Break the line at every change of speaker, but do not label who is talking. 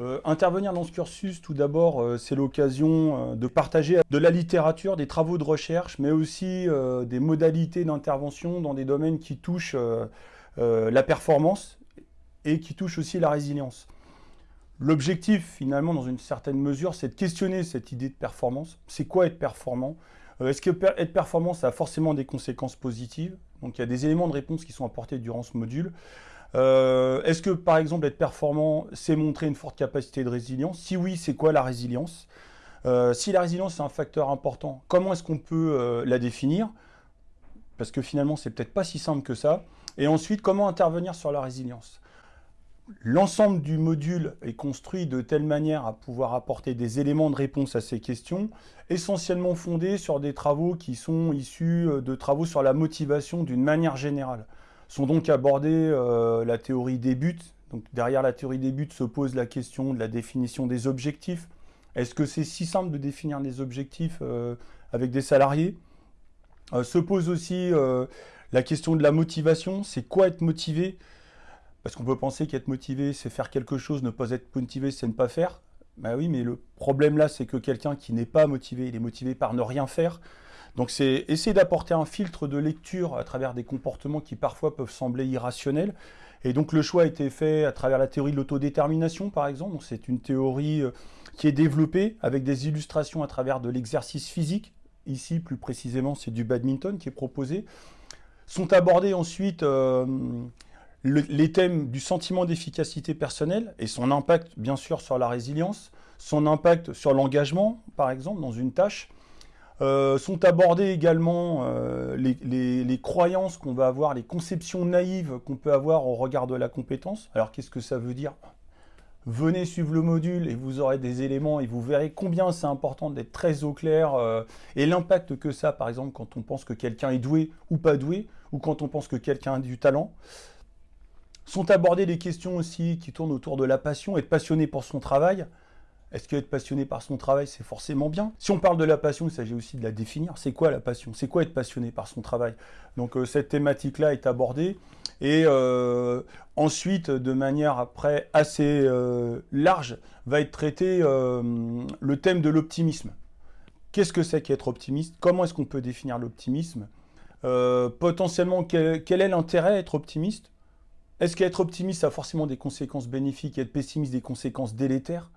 Euh, intervenir dans ce cursus, tout d'abord, euh, c'est l'occasion euh, de partager de la littérature, des travaux de recherche, mais aussi des modalités d'intervention dans des domaines qui touchent la performance et qui touchent aussi la résilience. L'objectif, finalement, dans une certaine mesure, c'est de questionner cette idée de performance. C'est quoi être performant? Est-ce que être performant, ça a forcément des conséquences positives? Donc il y a des éléments de réponse qui sont apportés durant ce module. Euh, est-ce que, par exemple, être performant, c'est montrer une forte capacité de résilience? Si oui, c'est quoi la résilience? Euh, Si la résilience est un facteur important, comment est-ce qu'on peut euh, la définir? Parce que finalement, c'est peut-être pas si simple que ça. Et ensuite, comment intervenir sur la résilience? L'ensemble du module est construit de telle manière à pouvoir apporter des éléments de réponse à ces questions, essentiellement fondés sur des travaux qui sont issus de travaux sur la motivation d'une manière générale. Sont donc abordés euh, la théorie des buts. Donc derrière la théorie des buts se pose la question de la définition des objectifs. Est-ce que c'est si simple de définir des objectifs euh, avec des salariés? Euh, Se pose aussi la question de la motivation. C'est quoi être motivé? Parce qu'on peut penser qu'être motivé, c'est faire quelque chose, ne pas être motivé, c'est ne pas faire. Ben oui, mais le problème là, c'est que quelqu'un qui n'est pas motivé, il est motivé par ne rien faire. Donc c'est essayer d'apporter un filtre de lecture à travers des comportements qui parfois peuvent sembler irrationnels. Et donc le choix a été fait à travers la théorie de l'autodétermination, par exemple. C'est une théorie euh, qui est développée avec des illustrations à travers de l'exercice physique. Ici, plus précisément, c'est du badminton qui est proposé. Sont abordés ensuite euh, les thèmes du sentiment d'efficacité personnelle et son impact, bien sûr, sur la résilience, son impact sur l'engagement, par exemple, dans une tâche, euh, sont abordées également euh, les, croyances qu'on va avoir, les conceptions naïves qu'on peut avoir au regard de la compétence. Alors qu'est-ce que ça veut dire? Venez suivre le module et vous aurez des éléments et vous verrez combien c'est important d'être très au clair euh, et l'impact que ça, par exemple, quand on pense que quelqu'un est doué ou pas doué, ou quand on pense que quelqu'un a du talent. Sont abordées des questions aussi qui tournent autour de la passion, être passionné pour son travail. Est-ce qu'être passionné par son travail, c'est forcément bien? Si on parle de la passion, il s'agit aussi de la définir. C'est quoi la passion? C'est quoi être passionné par son travail? Donc euh, cette thématique-là est abordée. Et euh, ensuite, de manière après assez euh, large, va être traité le thème de l'optimisme. Qu'est-ce que c'est qu'être optimiste? Comment est-ce qu'on peut définir l'optimisme? Potentiellement, quel, quel est l'intérêt d'être optimiste? Est-ce qu'être optimiste a forcément des conséquences bénéfiques et être pessimiste des conséquences délétères?